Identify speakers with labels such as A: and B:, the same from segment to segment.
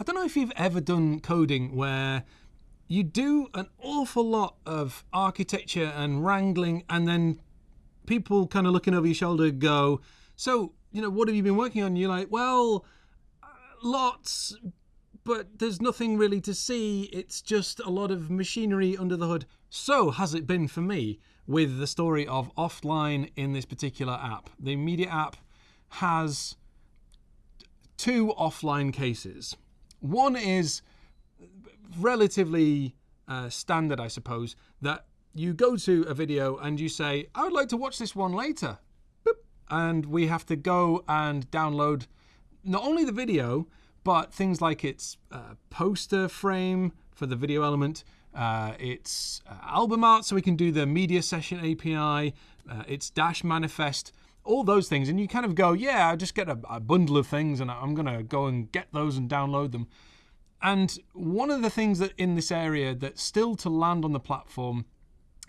A: I don't know if you've ever done coding where you do an awful lot of architecture and wrangling, and then people kind of looking over your shoulder go, So, you know, what have you been working on? you're like, Well, lots, but there's nothing really to see. It's just a lot of machinery under the hood. So has it been for me with the story of offline in this particular app. The media app has two offline cases. One is relatively uh, standard, I suppose, that you go to a video and you say, I would like to watch this one later. Boop. And we have to go and download not only the video, but things like its uh, poster frame for the video element, uh, its uh, album art, so we can do the media session API, uh, its Dash manifest, all those things. And you kind of go, yeah, I just get a, a bundle of things and I'm going to go and get those and download them. And one of the things that in this area that's still to land on the platform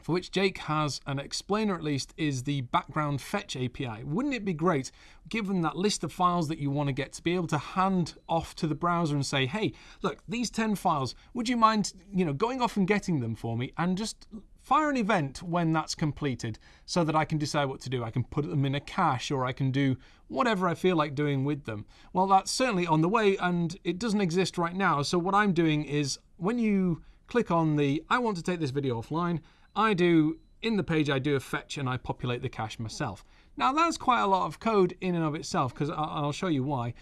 A: for which Jake has an explainer at least, is the background fetch API. Wouldn't it be great, given that list of files that you want to get, to be able to hand off to the browser and say, hey, look, these 10 files, would you mind you know, going off and getting them for me and just fire an event when that's completed so that I can decide what to do. I can put them in a cache or I can do whatever I feel like doing with them. Well, that's certainly on the way and it doesn't exist right now. So what I'm doing is when you click on the I want to take this video offline, I do, in the page, I do a fetch and I populate the cache myself. Now that's quite a lot of code in and of itself because I'll show you why.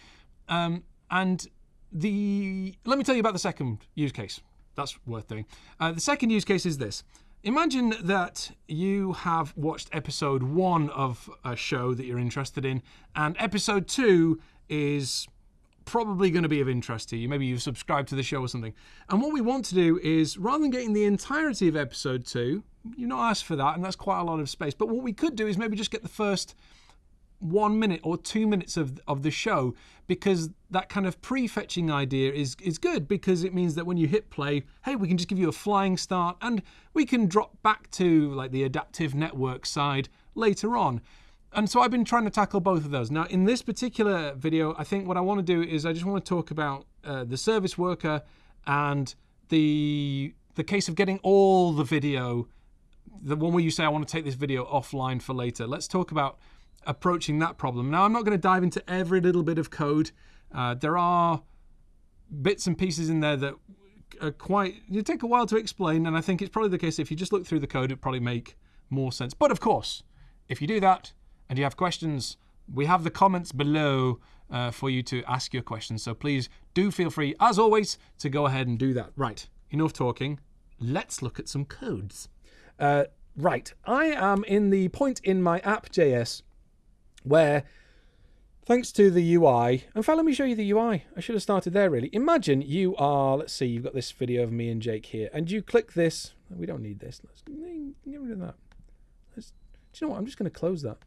A: Um, and the let me tell you about the second use case. That's worth doing. Uh, the second use case is this. Imagine that you have watched episode one of a show that you're interested in, and episode two is probably going to be of interest to you. Maybe you've subscribed to the show or something. And what we want to do is, rather than getting the entirety of episode two, you're not asked for that, and that's quite a lot of space. But what we could do is maybe just get the first one minute or two minutes of, of the show because that kind of prefetching idea is, is good because it means that when you hit play, hey, we can just give you a flying start and we can drop back to like the adaptive network side later on and so I've been trying to tackle both of those. Now, in this particular video, I think what I want to do is I just want to talk about uh, the service worker and the the case of getting all the video, the one where you say I want to take this video offline for later. Let's talk about approaching that problem. Now, I'm not going to dive into every little bit of code. Uh, there are bits and pieces in there that are quite you take a while to explain, and I think it's probably the case if you just look through the code, it probably make more sense. But of course, if you do that, and you have questions, we have the comments below uh, for you to ask your questions. So please do feel free, as always, to go ahead and do that. Right, enough talking. Let's look at some codes. Uh, right, I am in the point in my app.js where, thanks to the UI, in fact, let me show you the UI. I should have started there, really. Imagine you are, let's see, you've got this video of me and Jake here, and you click this. We don't need this. Let's get rid of that. Let's, do you know what? I'm just going to close that.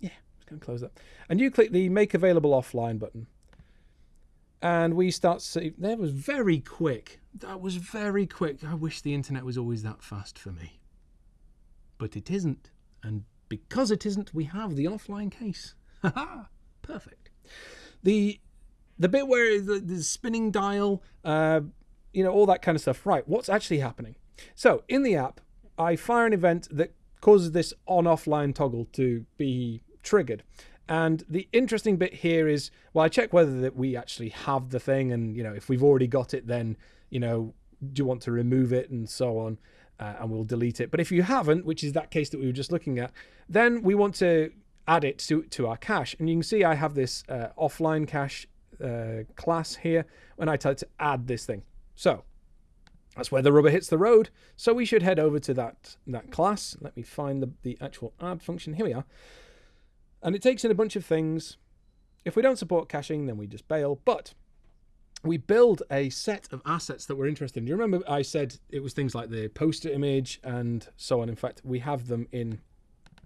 A: Yeah, I'm just going to close that. And you click the Make Available Offline button. And we start see, that was very quick. That was very quick. I wish the internet was always that fast for me. But it isn't. And because it isn't, we have the offline case. Perfect. The the bit where the, the spinning dial, uh, you know, all that kind of stuff. Right, what's actually happening? So in the app, I fire an event that causes this on-offline toggle to be triggered. And the interesting bit here is, well, I check whether that we actually have the thing, and you know, if we've already got it, then you know, do you want to remove it and so on, uh, and we'll delete it. But if you haven't, which is that case that we were just looking at, then we want to add it to to our cache. And you can see I have this uh, offline cache uh, class here when I tell it to add this thing. So that's where the rubber hits the road. So we should head over to that, that class. Let me find the, the actual add function. Here we are. And it takes in a bunch of things. If we don't support caching, then we just bail. But we build a set of assets that we're interested in. Do You remember I said it was things like the poster image and so on. In fact, we have them in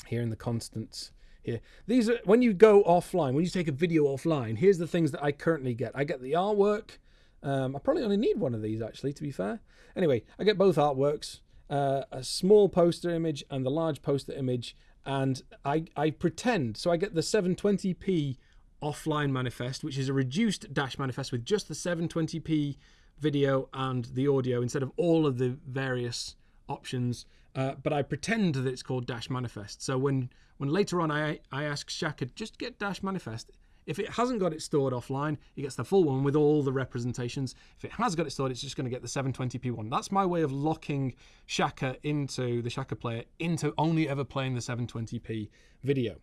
A: here in the constants here. These are when you go offline, when you take a video offline, here's the things that I currently get. I get the artwork, um, I probably only need one of these actually, to be fair. Anyway, I get both artworks, uh, a small poster image and the large poster image, and I, I pretend, so I get the 720p offline manifest, which is a reduced dash manifest with just the 720p video and the audio instead of all of the various options. Uh, but I pretend that it's called dash manifest. So when when later on I I ask Shaka just get dash manifest, if it hasn't got it stored offline, it gets the full one with all the representations. If it has got it stored, it's just going to get the 720p one. That's my way of locking Shaka into the Shaka player into only ever playing the 720p video.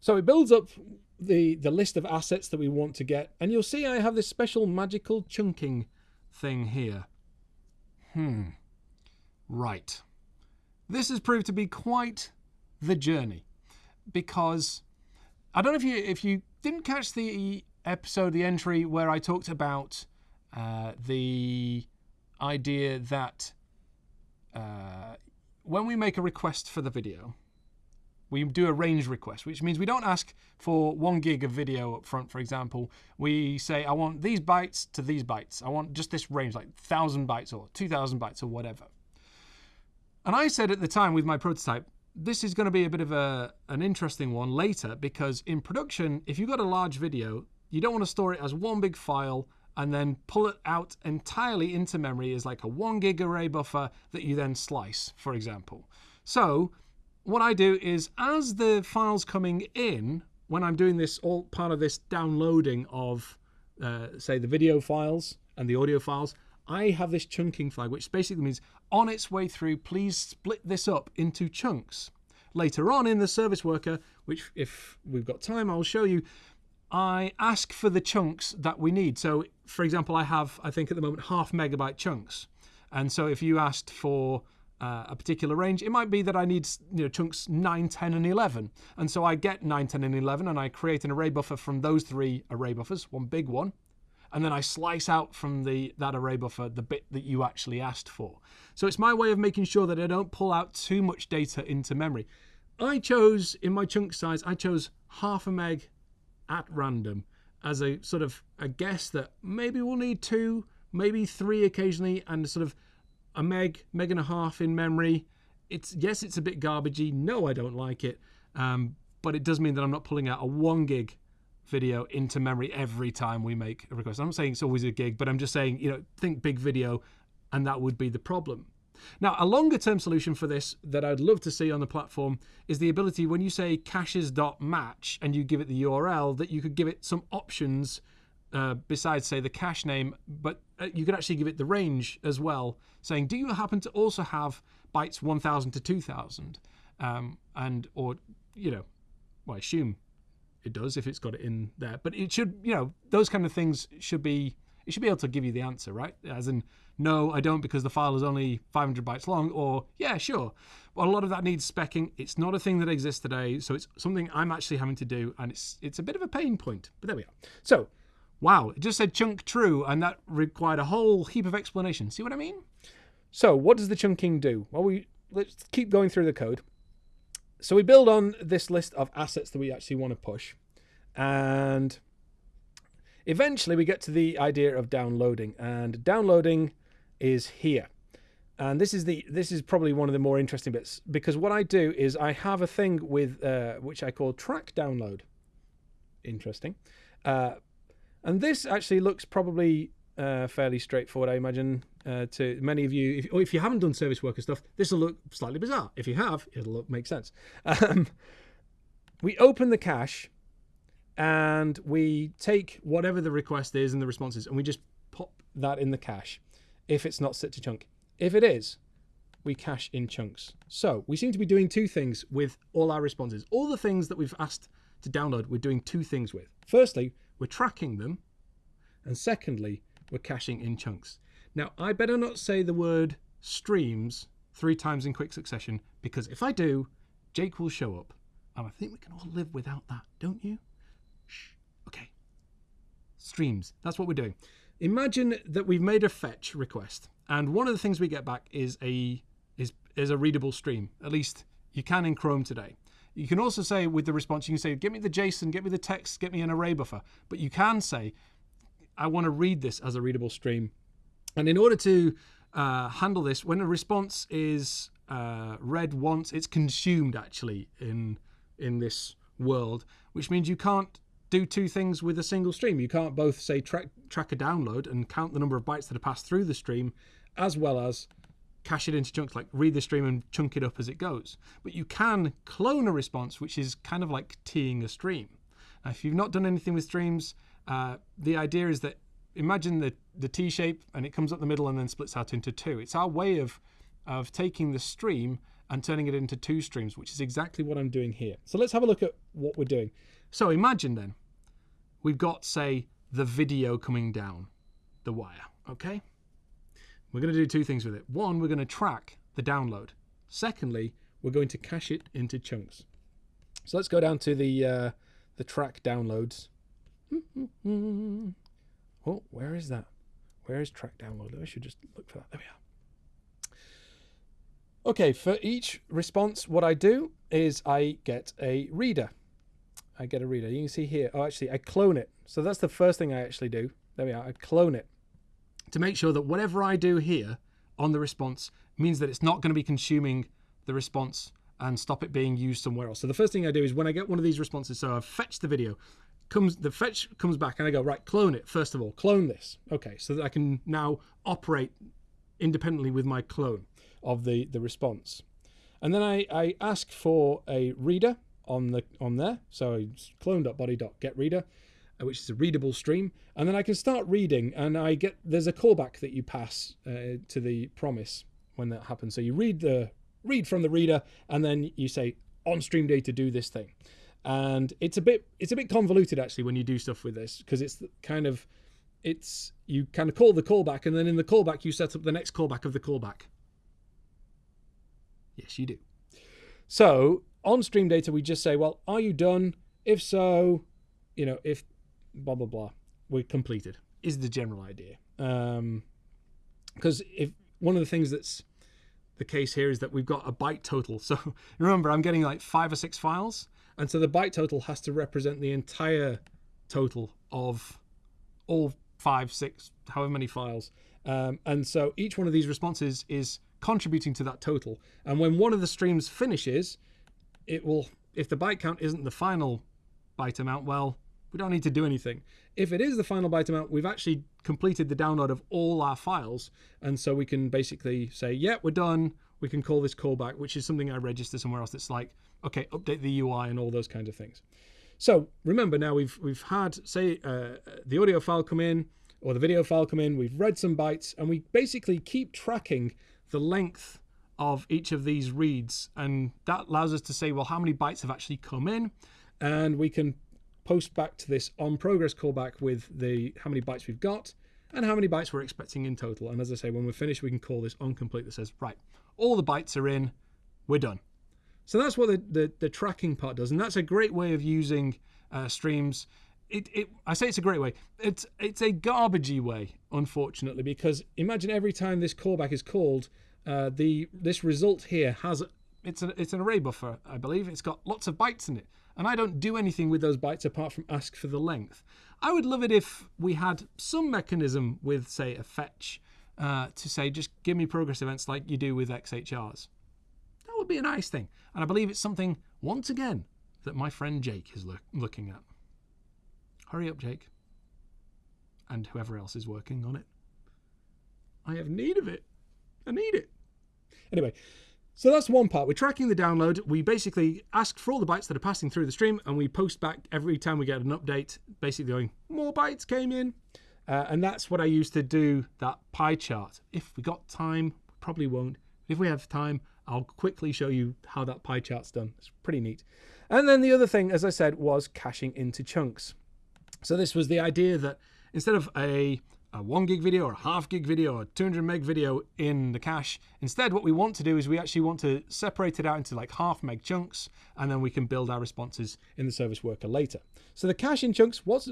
A: So it builds up the, the list of assets that we want to get. And you'll see I have this special magical chunking thing here. Hmm. Right. This has proved to be quite the journey because I don't know if you if you didn't catch the episode, the entry where I talked about uh, the idea that uh, when we make a request for the video, we do a range request, which means we don't ask for one gig of video up front, for example. We say, I want these bytes to these bytes. I want just this range, like 1,000 bytes or 2,000 bytes or whatever. And I said at the time with my prototype, this is going to be a bit of a, an interesting one later because in production, if you've got a large video, you don't want to store it as one big file and then pull it out entirely into memory as like a one gig array buffer that you then slice, for example. So what I do is as the files coming in, when I'm doing this all part of this downloading of uh, say the video files and the audio files, I have this chunking flag, which basically means on its way through, please split this up into chunks. Later on in the service worker, which if we've got time, I'll show you, I ask for the chunks that we need. So for example, I have, I think at the moment, half megabyte chunks. And so if you asked for uh, a particular range, it might be that I need you know, chunks 9, 10, and 11. And so I get 9, 10, and 11, and I create an array buffer from those three array buffers, one big one and then I slice out from the that array buffer the bit that you actually asked for. So it's my way of making sure that I don't pull out too much data into memory. I chose, in my chunk size, I chose half a meg at random as a sort of a guess that maybe we'll need two, maybe three occasionally, and sort of a meg, meg and a half in memory. It's yes, it's a bit garbagey. No, I don't like it. Um, but it does mean that I'm not pulling out a one gig video into memory every time we make a request. I'm not saying it's always a gig, but I'm just saying, you know, think big video and that would be the problem. Now, a longer term solution for this that I'd love to see on the platform is the ability when you say caches.match and you give it the URL that you could give it some options uh, besides say the cache name, but uh, you could actually give it the range as well, saying, do you happen to also have bytes 1000 to 2000? Um, and, or, you know, well, I assume it does if it's got it in there. But it should, you know, those kind of things should be, it should be able to give you the answer, right? As in, no, I don't because the file is only 500 bytes long, or yeah, sure. Well, a lot of that needs specking. It's not a thing that exists today, so it's something I'm actually having to do, and it's it's a bit of a pain point. But there we are. So, wow, it just said chunk true, and that required a whole heap of explanation. See what I mean? So, what does the chunking do? Well, we let's keep going through the code. So we build on this list of assets that we actually want to push. And eventually we get to the idea of downloading. And downloading is here. And this is the this is probably one of the more interesting bits because what I do is I have a thing with uh, which I call track download. Interesting. Uh, and this actually looks probably uh, fairly straightforward, I imagine, uh, to many of you. If, or if you haven't done service worker stuff, this will look slightly bizarre. If you have, it'll look, make sense. Um, we open the cache and we take whatever the request is and the responses and we just pop that in the cache if it's not set to chunk. If it is, we cache in chunks. So we seem to be doing two things with all our responses. All the things that we've asked to download, we're doing two things with. Firstly, we're tracking them. And secondly, we're caching in chunks. Now, I better not say the word streams three times in quick succession because if I do, Jake will show up. And I think we can all live without that, don't you? Shh. Okay. Streams. That's what we're doing. Imagine that we've made a fetch request, and one of the things we get back is a is is a readable stream. At least you can in Chrome today. You can also say with the response, you can say, "Get me the JSON, get me the text, get me an array buffer." But you can say, I want to read this as a readable stream. And in order to uh, handle this, when a response is uh, read once, it's consumed actually in in this world, which means you can't do two things with a single stream. You can't both say track track a download and count the number of bytes that are passed through the stream, as well as cache it into chunks, like read the stream and chunk it up as it goes. But you can clone a response, which is kind of like teeing a stream. Now, if you've not done anything with streams, uh, the idea is that imagine the, the T shape and it comes up the middle and then splits out into two. It's our way of, of taking the stream and turning it into two streams, which is exactly what I'm doing here. So let's have a look at what we're doing. So imagine then, we've got, say, the video coming down the wire, okay? We're going to do two things with it. One, we're going to track the download. Secondly, we're going to cache it into chunks. So let's go down to the uh, the track downloads. oh, where is that? Where is track download? I should just look for that. There we are. Okay, for each response, what I do is I get a reader. I get a reader. You can see here. Oh, actually, I clone it. So that's the first thing I actually do. There we are. I clone it to make sure that whatever I do here on the response means that it's not going to be consuming the response and stop it being used somewhere else. So the first thing I do is when I get one of these responses, so I've fetched the video, comes the fetch comes back and I go, right, clone it first of all, clone this. Okay, so that I can now operate independently with my clone of the, the response. And then I, I ask for a reader on the on there. So clone.body.getReader. Uh, which is a readable stream, and then I can start reading, and I get there's a callback that you pass uh, to the promise when that happens. So you read the read from the reader, and then you say on stream data do this thing, and it's a bit it's a bit convoluted actually when you do stuff with this because it's kind of it's you kind of call the callback, and then in the callback you set up the next callback of the callback. Yes, you do. So on stream data, we just say, well, are you done? If so, you know, if blah blah blah. We're completed is the general idea. Um because if one of the things that's the case here is that we've got a byte total. So remember i'm getting like five or six files and so the byte total has to represent the entire total of all five six however many files. Um, and so each one of these responses is contributing to that total. And when one of the streams finishes it will if the byte count isn't the final byte amount well we don't need to do anything. If it is the final byte amount, we've actually completed the download of all our files. And so we can basically say, yeah, we're done. We can call this callback, which is something I register somewhere else that's like, okay, update the UI and all those kinds of things. So remember now we've we've had say uh, the audio file come in or the video file come in. We've read some bytes and we basically keep tracking the length of each of these reads, and that allows us to say, well, how many bytes have actually come in, and we can post back to this on progress callback with the how many bytes we've got and how many bytes we're expecting in total. And as I say, when we're finished, we can call this on complete that says, right, all the bytes are in, we're done. So that's what the, the, the tracking part does. And that's a great way of using uh, streams. It, it, I say it's a great way. It's, it's a garbagey way, unfortunately, because imagine every time this callback is called, uh, the this result here has, it's, a, it's an array buffer, I believe. It's got lots of bytes in it and I don't do anything with those bytes apart from ask for the length. I would love it if we had some mechanism with, say, a fetch uh, to say, just give me progress events like you do with XHRs. That would be a nice thing. And I believe it's something, once again, that my friend Jake is lo looking at. Hurry up, Jake. And whoever else is working on it. I have need of it. I need it. Anyway, so that's one part. We're tracking the download. We basically ask for all the bytes that are passing through the stream and we post back every time we get an update, basically going, more bytes came in. Uh, and that's what I use to do that pie chart. If we got time, probably won't. If we have time, I'll quickly show you how that pie chart's done. It's pretty neat. And then the other thing, as I said, was caching into chunks. So this was the idea that instead of a a one gig video or a half gig video or 200 meg video in the cache. Instead, what we want to do is we actually want to separate it out into like half meg chunks, and then we can build our responses in the service worker later. So the cache in chunks, was,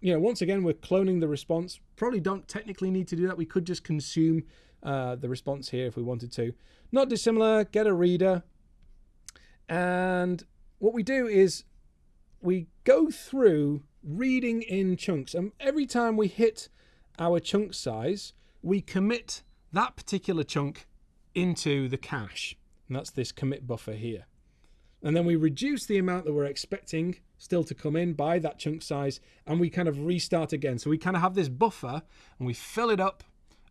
A: you know, once again, we're cloning the response. Probably don't technically need to do that. We could just consume uh, the response here if we wanted to. Not dissimilar, get a reader. And what we do is we go through reading in chunks. And every time we hit our chunk size, we commit that particular chunk into the cache. And that's this commit buffer here. And then we reduce the amount that we're expecting still to come in by that chunk size, and we kind of restart again. So we kind of have this buffer and we fill it up,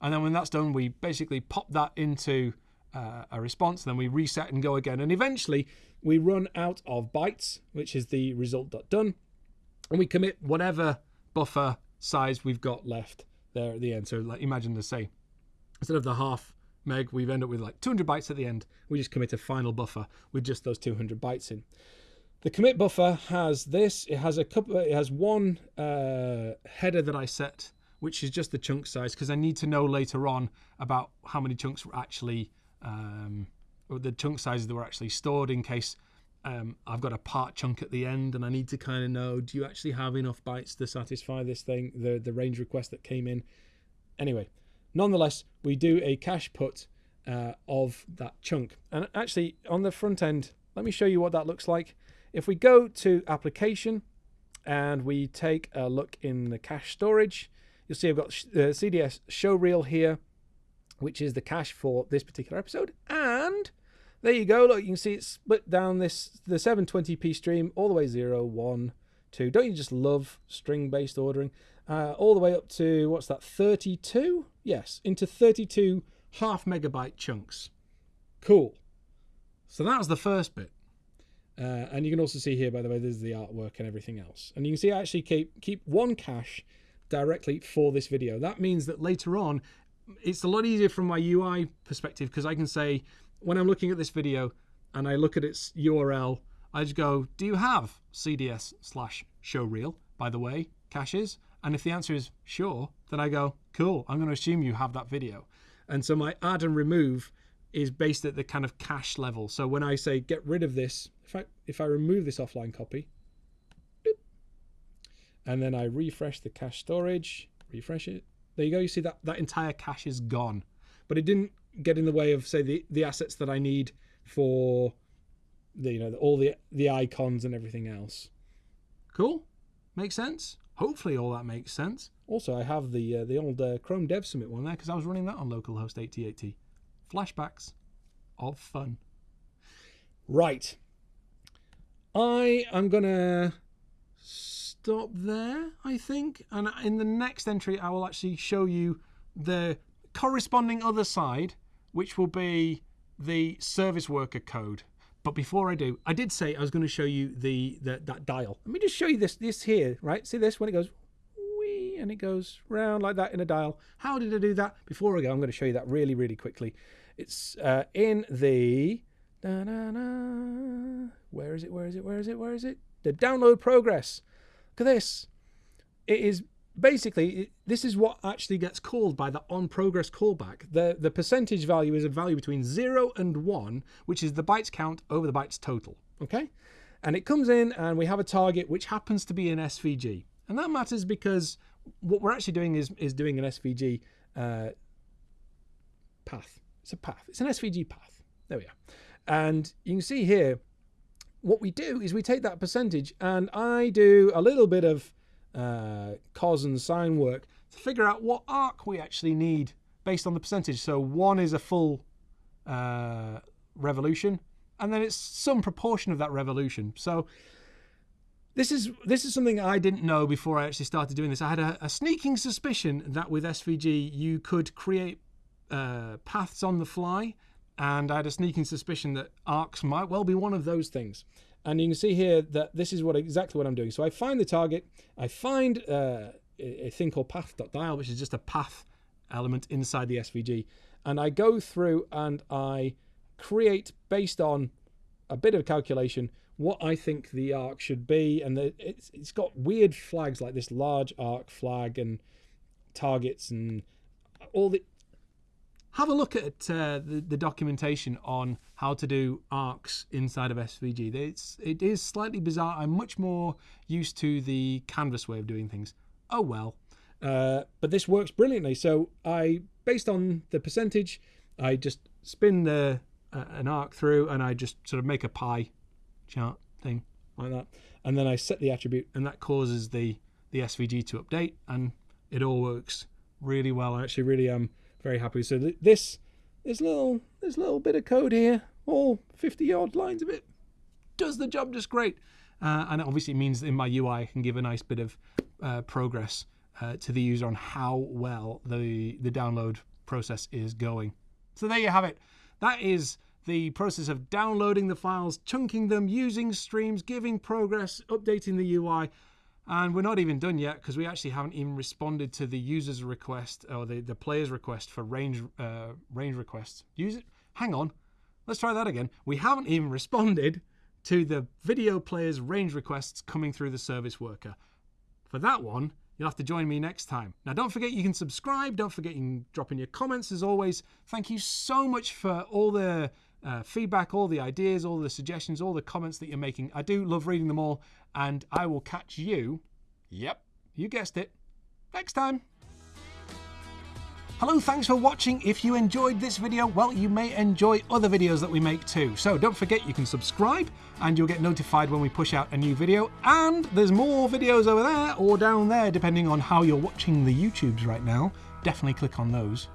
A: and then when that's done, we basically pop that into uh, a response, then we reset and go again. And eventually we run out of bytes, which is the result.done, and we commit whatever buffer size we've got left there at the end. So like imagine to say, instead of the half meg, we've ended up with like 200 bytes at the end. We just commit a final buffer with just those 200 bytes in. The commit buffer has this. It has a couple. It has one uh, header that I set, which is just the chunk size, because I need to know later on about how many chunks were actually, um, the chunk sizes that were actually stored in case um, I've got a part chunk at the end, and I need to kind of know: do you actually have enough bytes to satisfy this thing, the the range request that came in? Anyway, nonetheless, we do a cache put uh, of that chunk, and actually on the front end, let me show you what that looks like. If we go to application and we take a look in the cache storage, you'll see I've got uh, CDS show reel here, which is the cache for this particular episode. And there you go. Look, you can see it's split down this the 720p stream all the way 0, 1, 2. Don't you just love string-based ordering? Uh, all the way up to, what's that, 32? Yes, into 32 half megabyte chunks. Cool. So that was the first bit. Uh, and you can also see here, by the way, there's the artwork and everything else. And you can see I actually keep, keep one cache directly for this video. That means that later on, it's a lot easier from my UI perspective because I can say, when I'm looking at this video and I look at its URL, I just go, do you have CDS slash showreel, by the way, caches? And if the answer is sure, then I go, cool, I'm going to assume you have that video. And so my add and remove is based at the kind of cache level. So when I say get rid of this, if I, if I remove this offline copy, boop, and then I refresh the cache storage, refresh it, there you go. You see that that entire cache is gone, but it didn't get in the way of say the, the assets that I need for the, you know, all the, the icons and everything else. Cool. Makes sense. Hopefully all that makes sense. Also, I have the uh, the old uh, Chrome Dev Summit one there because I was running that on localhost 8080 flashbacks of fun. Right. I am going to stop there, I think. And in the next entry, I will actually show you the corresponding other side, which will be the service worker code. But before I do, I did say I was going to show you the, the that dial. Let me just show you this this here, right? See this when it goes wee and it goes round like that in a dial. How did I do that? Before I go, I'm going to show you that really, really quickly. It's uh, in the da, da, da. where is it? Where is it? Where is it? Where is it? The download progress. Look at this. It is basically this is what actually gets called by the on progress callback. The the percentage value is a value between zero and one, which is the bytes count over the bytes total. Okay, and it comes in and we have a target which happens to be an SVG, and that matters because what we're actually doing is is doing an SVG uh, path. It's a path. It's an SVG path. There we are. And you can see here, what we do is we take that percentage and I do a little bit of uh, cos and sine work to figure out what arc we actually need based on the percentage. So one is a full uh, revolution, and then it's some proportion of that revolution. So this is this is something I didn't know before I actually started doing this. I had a, a sneaking suspicion that with SVG you could create uh, paths on the fly, and I had a sneaking suspicion that arcs might well be one of those things. And you can see here that this is what exactly what I'm doing. So I find the target, I find uh, a thing called path.dial, which is just a path element inside the SVG, and I go through and I create based on a bit of calculation what I think the arc should be, and the, it's, it's got weird flags like this large arc flag and targets and all the have a look at uh, the, the, documentation on how to do arcs inside of SVG. It's, it is slightly bizarre. I'm much more used to the canvas way of doing things. Oh well. Uh, but this works brilliantly. So I, based on the percentage, I just spin the uh, an arc through and I just sort of make a pie chart thing like that. And then I set the attribute and that causes the, the SVG to update and it all works really well. I actually really am very happy. So th this this little this little bit of code here, all 50 odd lines of it, does the job just great. Uh, and it obviously means in my UI, I can give a nice bit of uh, progress uh, to the user on how well the, the download process is going. So there you have it. That is the process of downloading the files, chunking them, using streams, giving progress, updating the UI. And we're not even done yet because we actually haven't even responded to the user's request or the, the player's request for range uh, range requests. Use it. Hang on. Let's try that again. We haven't even responded to the video player's range requests coming through the service worker. For that one, you'll have to join me next time. Now, don't forget you can subscribe. Don't forget you can drop in your comments as always. Thank you so much for all the uh, feedback, all the ideas, all the suggestions, all the comments that you're making. I do love reading them all, and I will catch you, yep, you guessed it, next time. Hello, thanks for watching. If you enjoyed this video, well, you may enjoy other videos that we make too. So don't forget you can subscribe and you'll get notified when we push out a new video. And there's more videos over there or down there, depending on how you're watching the YouTubes right now. Definitely click on those.